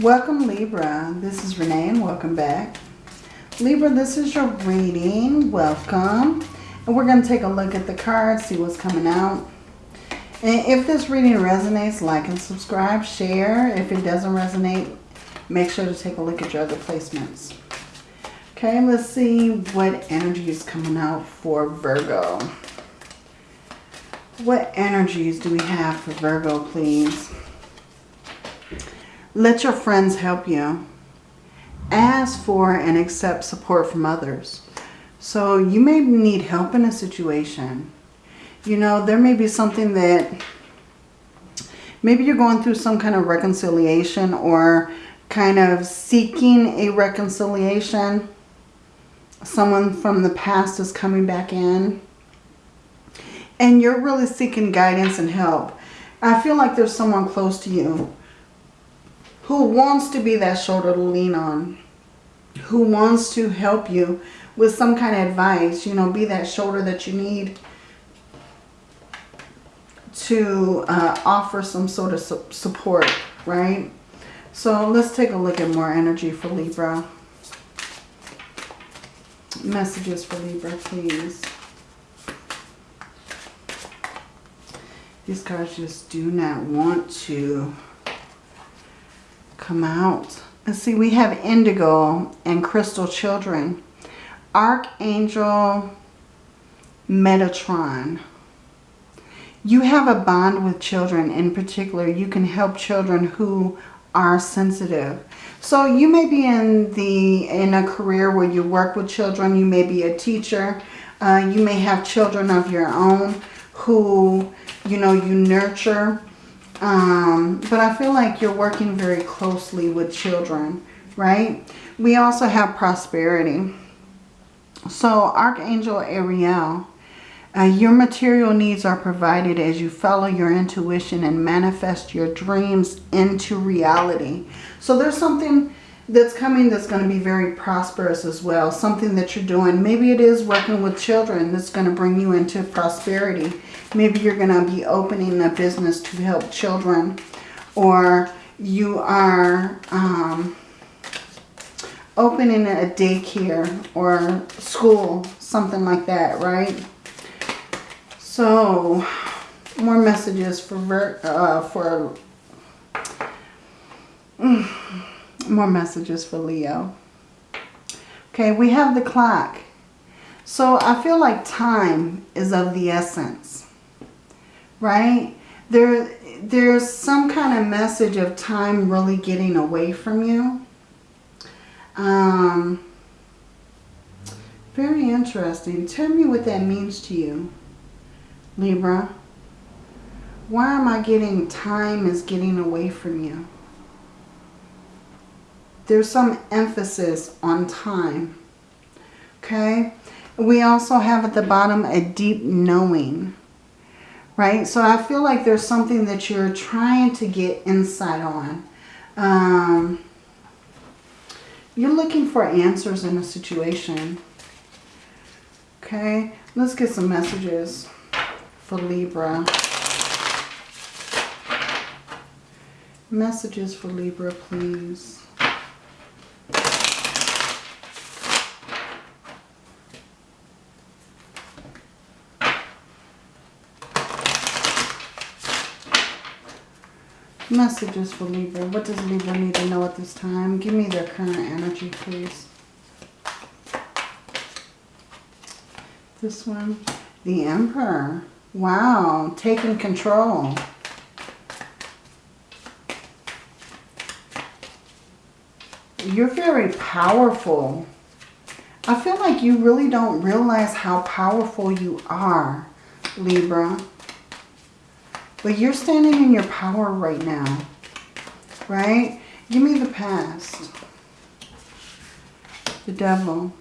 Welcome Libra. This is Renee and welcome back. Libra, this is your reading. Welcome. And we're going to take a look at the cards, see what's coming out. And if this reading resonates, like and subscribe, share. If it doesn't resonate, make sure to take a look at your other placements. Okay, let's see what energy is coming out for Virgo. What energies do we have for Virgo, please? Let your friends help you. Ask for and accept support from others. So you may need help in a situation. You know, there may be something that maybe you're going through some kind of reconciliation or kind of seeking a reconciliation. Someone from the past is coming back in. And you're really seeking guidance and help. I feel like there's someone close to you who wants to be that shoulder to lean on, who wants to help you with some kind of advice, you know, be that shoulder that you need to uh, offer some sort of su support, right? So let's take a look at more energy for Libra. Messages for Libra, please. These cards just do not want to come out. And see, we have indigo and crystal children. Archangel Metatron. You have a bond with children. In particular, you can help children who are sensitive. So you may be in the in a career where you work with children. You may be a teacher. Uh, you may have children of your own who, you know, you nurture. Um, but I feel like you're working very closely with children, right? We also have prosperity. So Archangel Ariel, uh, your material needs are provided as you follow your intuition and manifest your dreams into reality. So there's something that's coming that's going to be very prosperous as well. Something that you're doing. Maybe it is working with children that's going to bring you into prosperity. Maybe you're going to be opening a business to help children. Or you are um, opening a daycare or school. Something like that, right? So, more messages for, uh, for more messages for Leo. Okay, we have the clock. So I feel like time is of the essence, right? There, there's some kind of message of time really getting away from you. Um, very interesting. Tell me what that means to you, Libra. Why am I getting time is getting away from you? There's some emphasis on time. Okay? We also have at the bottom a deep knowing. Right? So I feel like there's something that you're trying to get insight on. Um, you're looking for answers in a situation. Okay? Let's get some messages for Libra. Messages for Libra, please. Messages for Libra. What does Libra need to know at this time? Give me their current energy, please. This one. The Emperor. Wow. Taking control. You're very powerful. I feel like you really don't realize how powerful you are, Libra. But you're standing in your power right now. Right? Give me the past. The devil.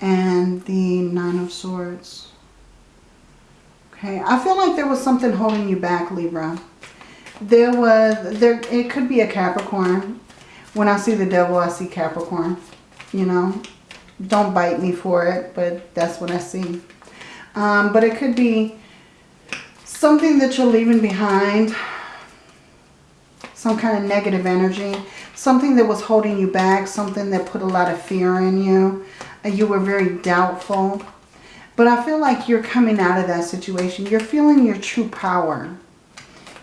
And the nine of swords. Okay. I feel like there was something holding you back, Libra. There was, there. it could be a Capricorn. When I see the devil, I see Capricorn. You know. Don't bite me for it, but that's what I see. Um, but it could be something that you're leaving behind, some kind of negative energy, something that was holding you back, something that put a lot of fear in you. You were very doubtful. But I feel like you're coming out of that situation. You're feeling your true power.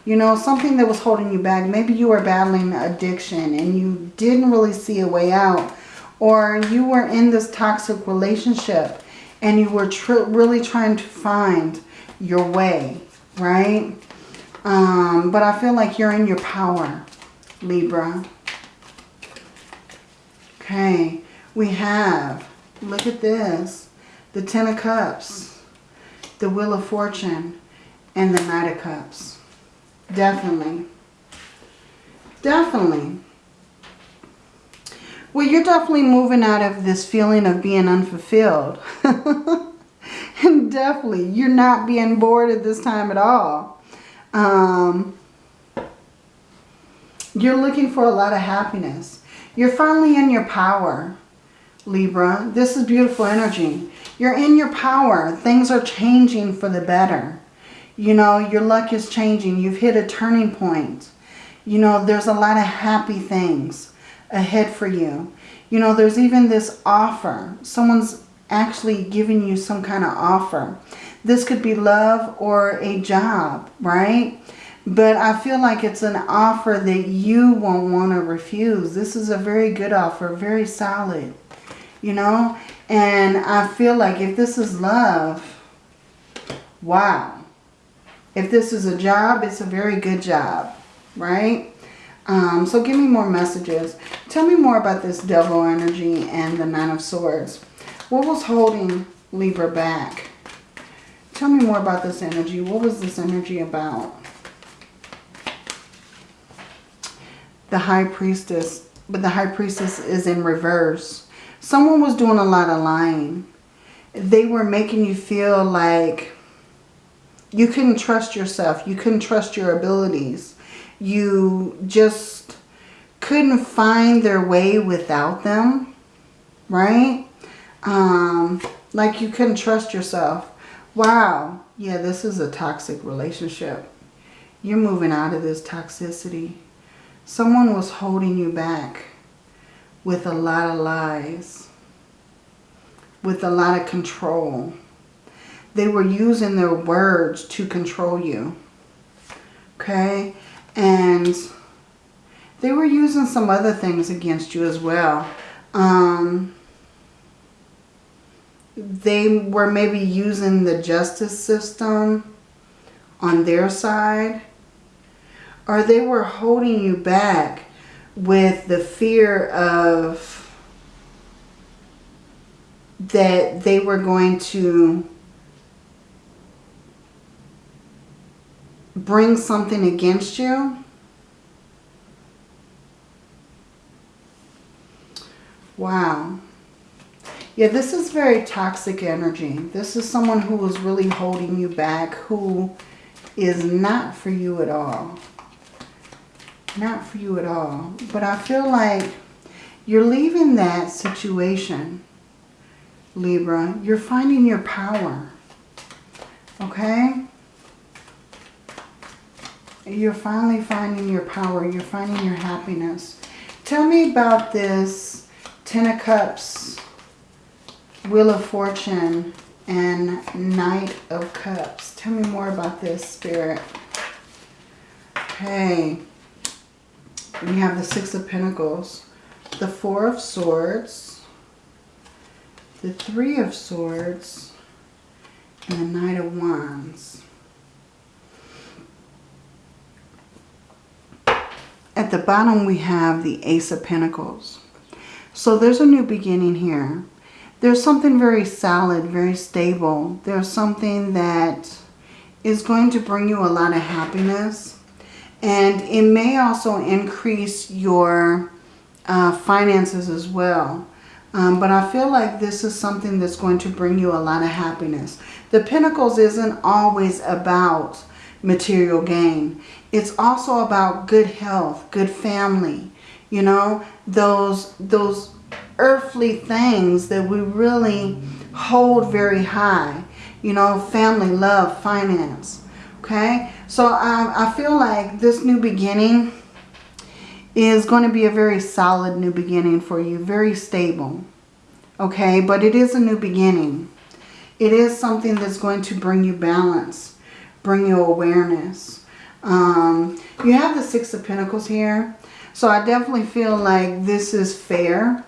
You know, something that was holding you back. Maybe you were battling addiction and you didn't really see a way out. Or you were in this toxic relationship and you were really trying to find your way, right? Um, but I feel like you're in your power, Libra. Okay, we have, look at this, the Ten of Cups, the Wheel of Fortune, and the Knight of Cups. Definitely. Definitely. Well, you're definitely moving out of this feeling of being unfulfilled. and definitely, you're not being bored at this time at all. Um, you're looking for a lot of happiness. You're finally in your power, Libra. This is beautiful energy. You're in your power. Things are changing for the better. You know, your luck is changing. You've hit a turning point. You know, there's a lot of happy things ahead for you. You know, there's even this offer. Someone's actually giving you some kind of offer. This could be love or a job, right? But I feel like it's an offer that you won't want to refuse. This is a very good offer, very solid, you know? And I feel like if this is love, wow. If this is a job, it's a very good job, right? Um, so give me more messages. Tell me more about this devil energy and the nine of swords. What was holding Libra back? Tell me more about this energy. What was this energy about? The high priestess. But the high priestess is in reverse. Someone was doing a lot of lying. They were making you feel like you couldn't trust yourself. You couldn't trust your abilities. You just couldn't find their way without them, right? Um, like you couldn't trust yourself. Wow. Yeah, this is a toxic relationship. You're moving out of this toxicity. Someone was holding you back with a lot of lies, with a lot of control they were using their words to control you. Okay? And they were using some other things against you as well. Um, they were maybe using the justice system on their side. Or they were holding you back with the fear of that they were going to bring something against you, wow. Yeah, this is very toxic energy. This is someone who is really holding you back, who is not for you at all. Not for you at all. But I feel like you're leaving that situation, Libra. You're finding your power. Okay? You're finally finding your power. You're finding your happiness. Tell me about this Ten of Cups, Wheel of Fortune, and Knight of Cups. Tell me more about this, Spirit. Okay. We have the Six of Pentacles, the Four of Swords, the Three of Swords, and the Knight of Wands. At the bottom we have the Ace of Pentacles. So there's a new beginning here. There's something very solid, very stable. There's something that is going to bring you a lot of happiness. And it may also increase your uh, finances as well. Um, but I feel like this is something that's going to bring you a lot of happiness. The Pentacles isn't always about material gain. It's also about good health, good family, you know, those, those earthly things that we really hold very high, you know, family, love, finance, okay? So I, I feel like this new beginning is going to be a very solid new beginning for you. Very stable. Okay, but it is a new beginning. It is something that's going to bring you balance, bring you awareness. Um, you have the Six of Pentacles here. So I definitely feel like this is fair.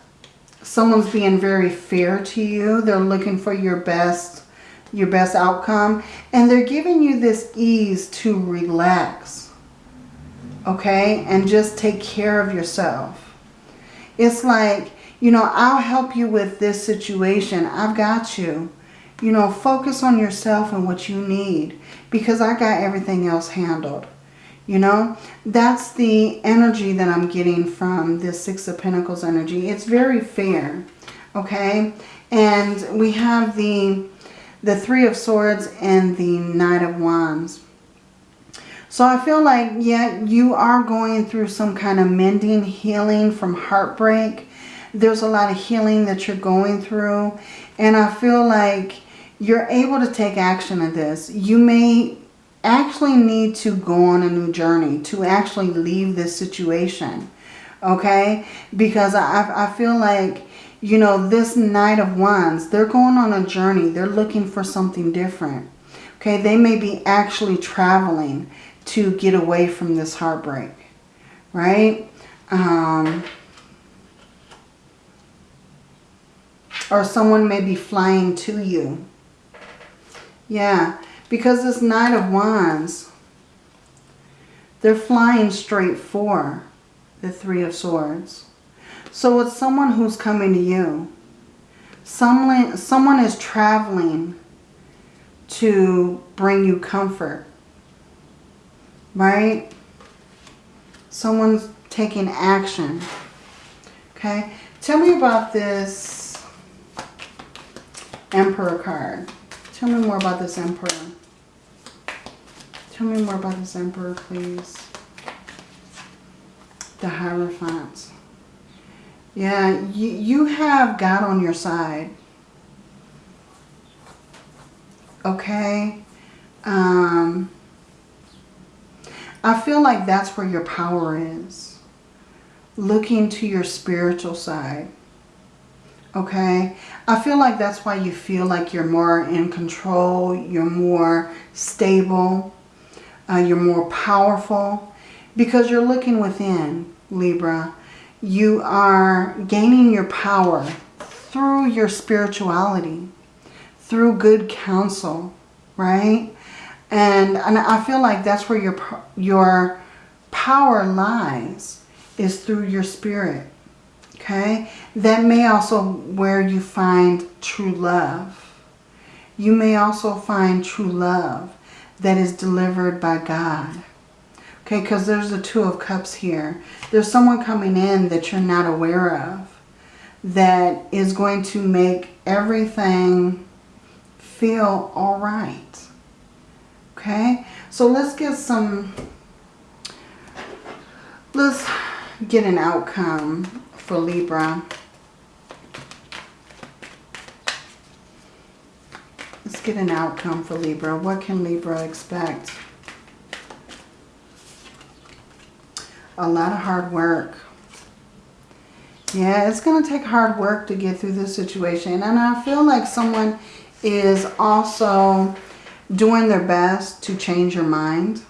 Someone's being very fair to you. They're looking for your best, your best outcome. And they're giving you this ease to relax. Okay? And just take care of yourself. It's like, you know, I'll help you with this situation. I've got you. You know, focus on yourself and what you need because I got everything else handled. You know, that's the energy that I'm getting from this Six of Pentacles energy. It's very fair, okay? And we have the, the Three of Swords and the Knight of Wands. So I feel like, yeah, you are going through some kind of mending, healing from heartbreak. There's a lot of healing that you're going through. And I feel like you're able to take action in this. You may actually need to go on a new journey, to actually leave this situation. Okay? Because I, I feel like, you know, this Knight of Wands, they're going on a journey. They're looking for something different. Okay? They may be actually traveling to get away from this heartbreak. Right? Um, or someone may be flying to you. Yeah, because this Knight of Wands, they're flying straight for the Three of Swords. So it's someone who's coming to you. Someone, someone is traveling to bring you comfort. Right? Someone's taking action. Okay? Tell me about this Emperor card. Tell me more about this Emperor. Tell me more about this Emperor, please. The Hierophant. Yeah, you, you have God on your side. Okay? Um, I feel like that's where your power is. Looking to your spiritual side. Okay? I feel like that's why you feel like you're more in control. You're more stable uh, you're more powerful because you're looking within, Libra. You are gaining your power through your spirituality, through good counsel, right? And, and I feel like that's where your, your power lies, is through your spirit, okay? That may also where you find true love. You may also find true love that is delivered by God. Okay, because there's the Two of Cups here. There's someone coming in that you're not aware of that is going to make everything feel all right. Okay, so let's get some, let's get an outcome for Libra. Let's get an outcome for Libra. What can Libra expect? A lot of hard work. Yeah, it's going to take hard work to get through this situation. And I feel like someone is also doing their best to change your mind,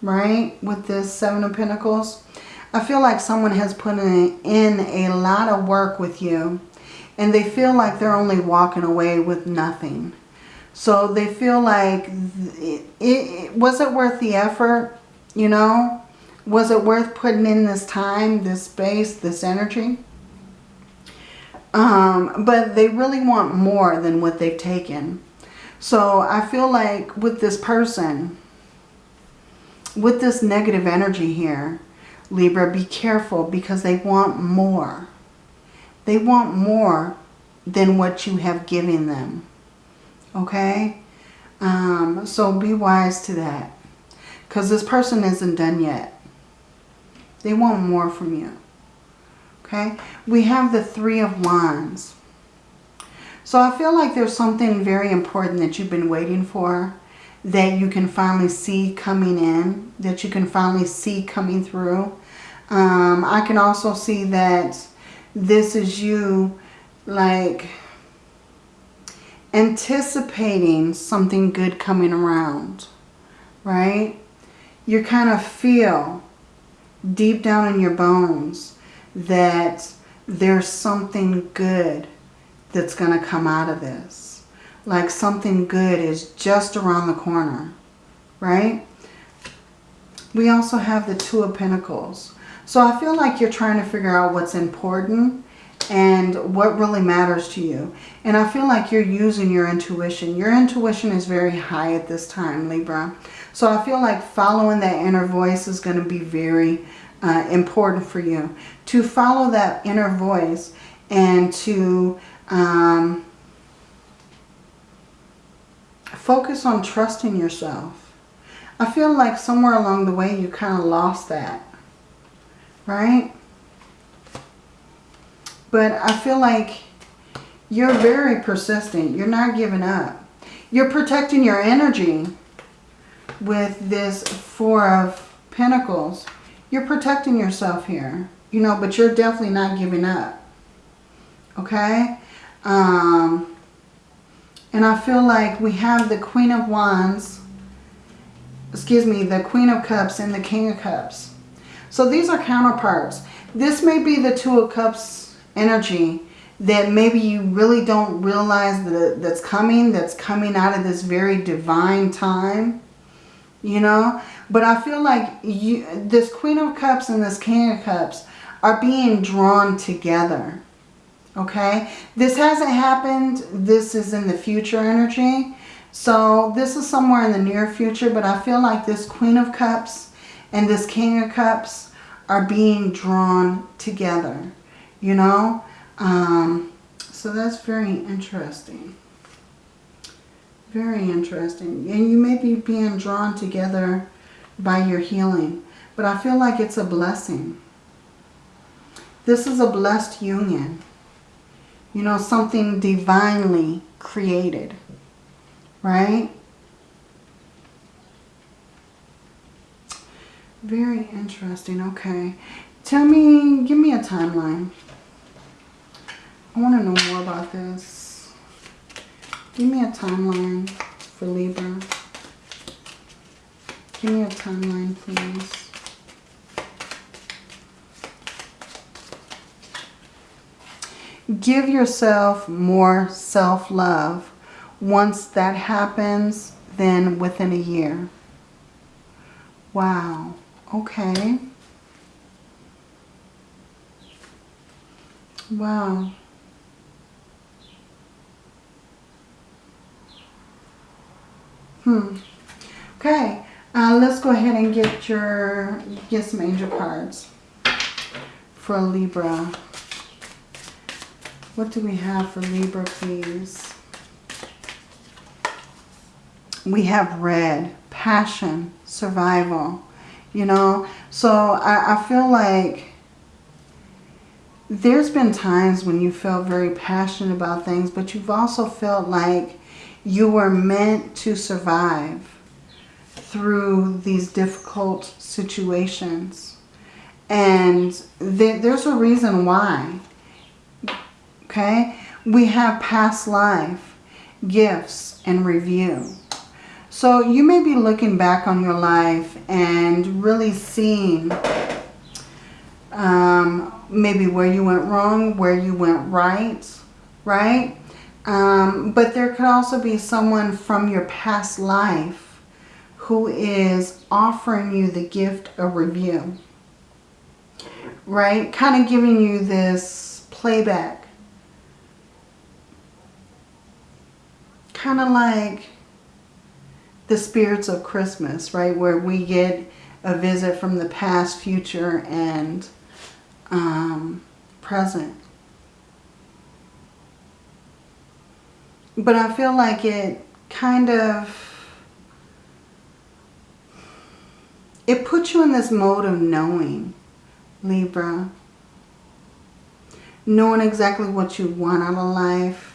right? With this Seven of Pentacles. I feel like someone has put in, in a lot of work with you. And they feel like they're only walking away with nothing. So they feel like, it, it, was it worth the effort? You know? Was it worth putting in this time, this space, this energy? Um, but they really want more than what they've taken. So I feel like with this person, with this negative energy here, Libra, be careful because they want more. They want more than what you have given them. Okay? Um, so be wise to that. Because this person isn't done yet. They want more from you. Okay? We have the Three of Wands. So I feel like there's something very important that you've been waiting for that you can finally see coming in, that you can finally see coming through. Um, I can also see that this is you like anticipating something good coming around, right? You kind of feel deep down in your bones that there's something good that's going to come out of this. Like something good is just around the corner, right? We also have the Two of Pentacles. So I feel like you're trying to figure out what's important and what really matters to you. And I feel like you're using your intuition. Your intuition is very high at this time, Libra. So I feel like following that inner voice is going to be very uh, important for you. To follow that inner voice and to um, focus on trusting yourself. I feel like somewhere along the way you kind of lost that. Right? But I feel like you're very persistent. You're not giving up. You're protecting your energy with this Four of Pentacles. You're protecting yourself here. You know, but you're definitely not giving up. Okay? Um, and I feel like we have the Queen of Wands, excuse me, the Queen of Cups and the King of Cups. So these are counterparts. This may be the Two of Cups energy that maybe you really don't realize that that's coming, that's coming out of this very divine time, you know. But I feel like you, this Queen of Cups and this King of Cups are being drawn together Okay, this hasn't happened. This is in the future energy. So this is somewhere in the near future, but I feel like this Queen of Cups and this King of Cups are being drawn together, you know. Um, so that's very interesting. Very interesting. And you may be being drawn together by your healing, but I feel like it's a blessing. This is a blessed union. You know, something divinely created. Right? Very interesting. Okay. Tell me, give me a timeline. I want to know more about this. Give me a timeline for Libra. Give me a timeline, please. give yourself more self-love. Once that happens, then within a year. Wow. Okay. Wow. Hmm. Okay. Uh, let's go ahead and get your get some angel cards for Libra. What do we have for Libra, please? We have red, passion, survival, you know. So I, I feel like there's been times when you felt very passionate about things, but you've also felt like you were meant to survive through these difficult situations. And th there's a reason why okay? We have past life, gifts, and review. So you may be looking back on your life and really seeing um, maybe where you went wrong, where you went right, right? Um, but there could also be someone from your past life who is offering you the gift of review, right? Kind of giving you this playback kind of like the spirits of Christmas, right? Where we get a visit from the past, future, and um, present. But I feel like it kind of, it puts you in this mode of knowing, Libra. Knowing exactly what you want out of life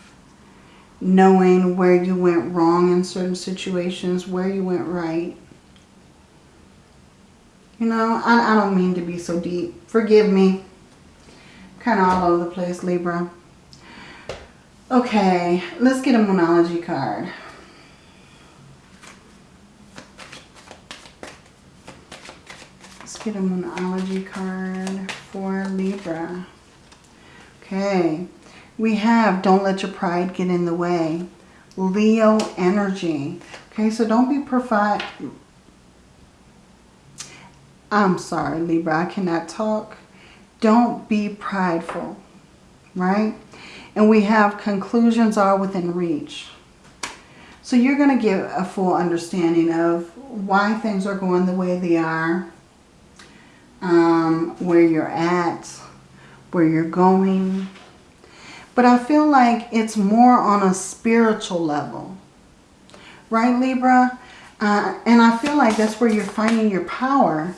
knowing where you went wrong in certain situations, where you went right. You know, I, I don't mean to be so deep. Forgive me. Kind of all over the place, Libra. Okay, let's get a Moonology card. Let's get a Moonology card for Libra. Okay, we have Don't Let Your Pride Get in the Way. Leo energy. Okay, so don't be provide. I'm sorry, Libra, I cannot talk. Don't be prideful, right? And we have conclusions are within reach. So you're going to get a full understanding of why things are going the way they are, um, where you're at, where you're going. But I feel like it's more on a spiritual level. Right, Libra? Uh, and I feel like that's where you're finding your power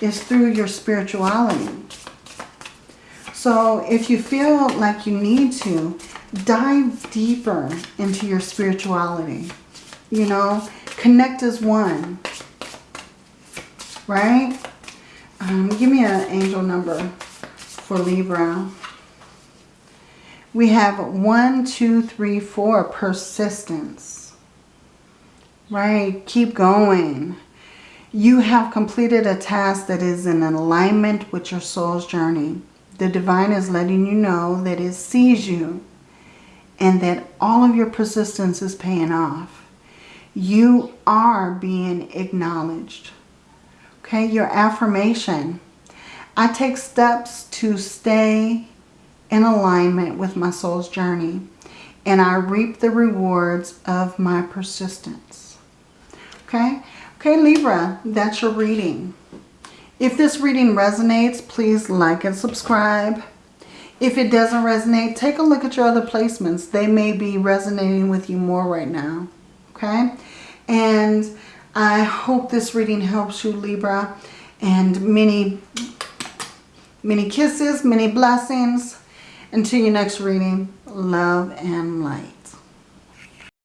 is through your spirituality. So if you feel like you need to, dive deeper into your spirituality. You know, connect as one. Right? Um, give me an angel number for Libra. We have one, two, three, four, persistence. Right? Keep going. You have completed a task that is in alignment with your soul's journey. The divine is letting you know that it sees you and that all of your persistence is paying off. You are being acknowledged. Okay, your affirmation. I take steps to stay in alignment with my soul's journey and I reap the rewards of my persistence. Okay? Okay, Libra, that's your reading. If this reading resonates, please like and subscribe. If it doesn't resonate, take a look at your other placements. They may be resonating with you more right now. Okay? And I hope this reading helps you, Libra. And many, many kisses, many blessings. Until your next reading, love and light.